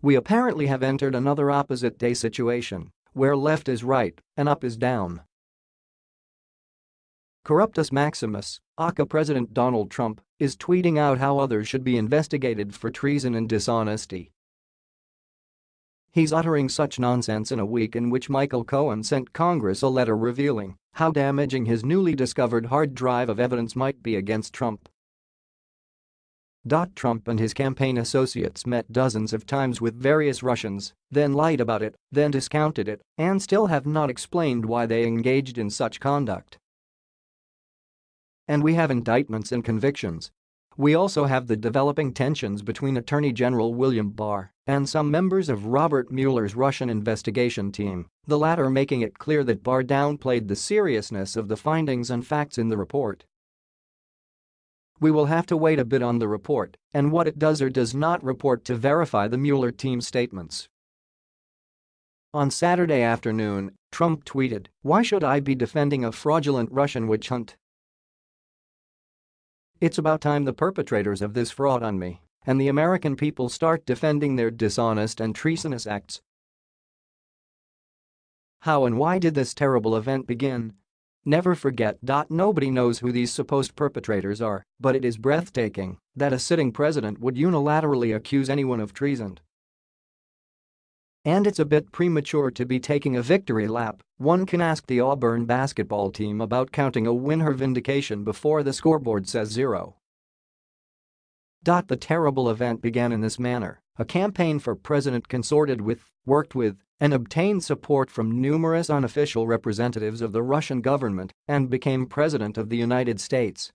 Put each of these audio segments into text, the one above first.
We apparently have entered another opposite day situation, where left is right and up is down. Corruptus Maximus, aka President Donald Trump, is tweeting out how others should be investigated for treason and dishonesty. He's uttering such nonsense in a week in which Michael Cohen sent Congress a letter revealing how damaging his newly discovered hard drive of evidence might be against Trump. Trump and his campaign associates met dozens of times with various Russians, then lied about it, then discounted it, and still have not explained why they engaged in such conduct. And we have indictments and convictions. We also have the developing tensions between Attorney General William Barr and some members of Robert Mueller's Russian investigation team, the latter making it clear that Barr downplayed the seriousness of the findings and facts in the report. We will have to wait a bit on the report and what it does or does not report to verify the Mueller team's statements. On Saturday afternoon, Trump tweeted, why should I be defending a fraudulent Russian witch hunt? It's about time the perpetrators of this fraud on me and the American people start defending their dishonest and treasonous acts. How and why did this terrible event begin? Never forget. Nobody knows who these supposed perpetrators are, but it is breathtaking that a sitting president would unilaterally accuse anyone of treason. And it's a bit premature to be taking a victory lap, one can ask the Auburn basketball team about counting a win her vindication before the scoreboard says zero. The terrible event began in this manner, a campaign for president consorted with, worked with, and obtained support from numerous unofficial representatives of the Russian government and became president of the United States.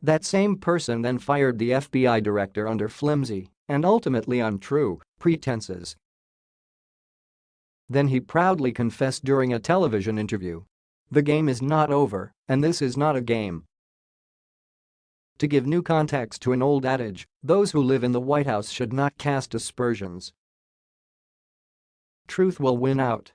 That same person then fired the FBI director under flimsy and ultimately untrue pretenses. Then he proudly confessed during a television interview. The game is not over, and this is not a game. To give new context to an old adage, those who live in the White House should not cast aspersions truth will win out.